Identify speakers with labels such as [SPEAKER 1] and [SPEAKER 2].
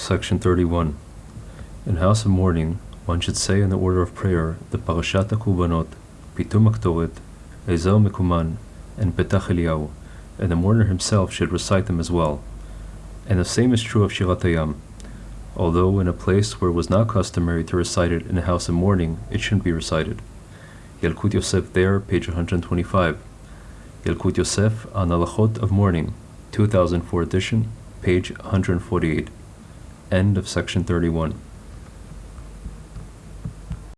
[SPEAKER 1] Section 31. In House of Mourning, one should say in the order of prayer the Parashat HaKurbanot, Pitum HaKetoret, Eizehu Mekoman, and Petach Eliyahu, and the mourner himself should recite them as well. And the same is true of Shirat HaYam. Although in a place where it was not customary to recite it in a house of mourning, it shouldn't be recited. Yalkut Yosef there, page 125. Yalkut Yosef on Halachot of Mourning, 2004 edition, page 148. End of section 31.